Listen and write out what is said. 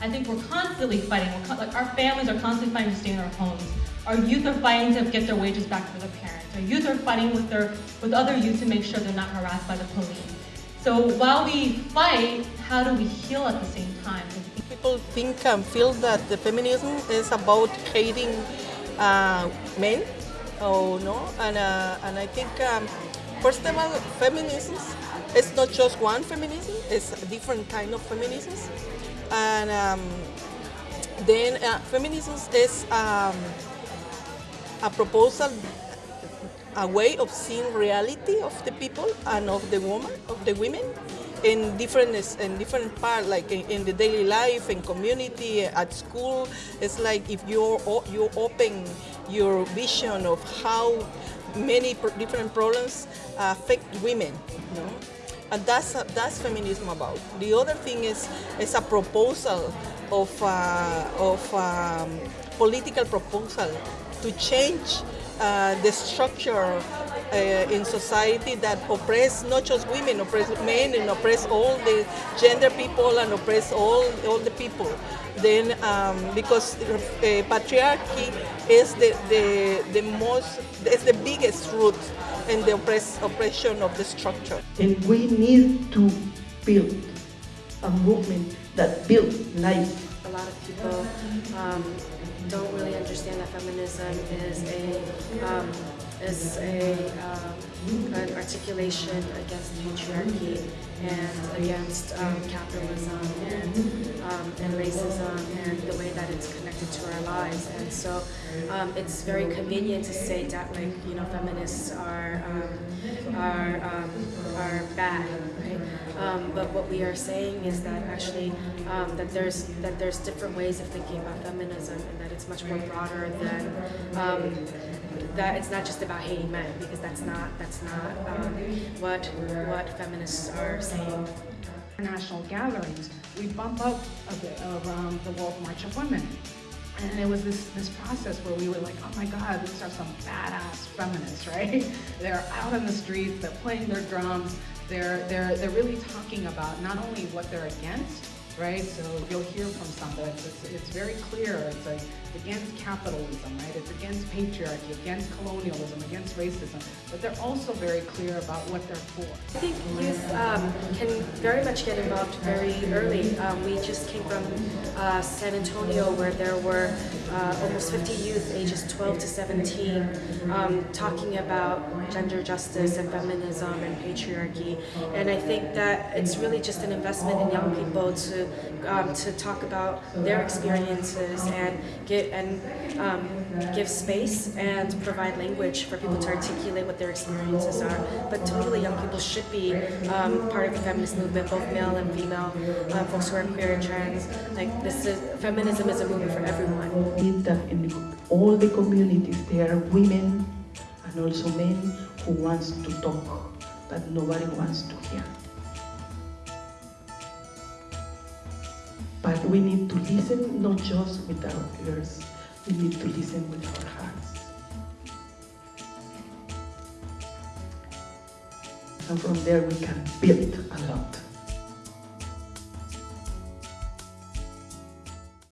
I think we're constantly fighting. We're con like our families are constantly fighting to stay in our homes. Our youth are fighting to get their wages back for their parents. Our youth are fighting with their with other youth to make sure they're not harassed by the police. So while we fight, how do we heal at the same time? People think and feel that the feminism is about hating uh, men, oh no, and uh, and I think um, first of all, feminism is not just one feminism; it's a different kind of feminism, and um, then uh, feminism is um, a proposal a way of seeing reality of the people and of the woman, of the women in different in different parts, like in, in, the daily life, in community, at school. It's like if you're you open your vision of how many different problems affect women. You know? And that's that's feminism about. The other thing is is a proposal of uh, of um, political proposal to change uh, the structure uh, in society that oppress not just women, oppress men and oppress all the gender people and oppress all, all the people. Then, um, because uh, patriarchy is the, the, the most, is the biggest root in the oppress, oppression of the structure. And we need to build a movement that builds life. A lot of people um, don't really understand that feminism is a um, is a um, an articulation against patriarchy and against um, capitalism and um, and racism and the way that it's connected to our lives. And so um, it's very convenient to say that like you know feminists are um, are are bad, right? Um, but what we are saying is that actually um, that there's that there's different ways of thinking about feminism, and that it's much more broader than um, that. It's not just about hating men because that's not that's not um, what what feminists are saying. International gatherings, we bump up a bit around the World March of Women. And it was this, this process where we were like, oh my God, these are some badass feminists, right? They're out in the streets, they're playing their drums, they're, they're, they're really talking about not only what they're against, right? So you'll hear from some, but it's, it's, it's very clear. It's like against capitalism, right? It's against patriarchy, against colonialism, against racism. But they're also very clear about what they're for. I think youth um, can very much get involved very early. Um, we just came from uh, San Antonio where there were uh, almost 50 youth ages 12 to 17 um, talking about gender justice and feminism and patriarchy. And I think that it's really just an investment in young people to um, to talk about their experiences and get and um, give space and provide language for people to articulate what their experiences are. But totally young people should be um, part of the feminist movement, both male and female, uh, folks who are queer and trans. Like this is feminism is a movement for everyone. In all the communities there are women and also men who wants to talk, but nobody wants to hear. We need to listen not just with our ears, we need to listen with our hearts. And from there we can build a lot.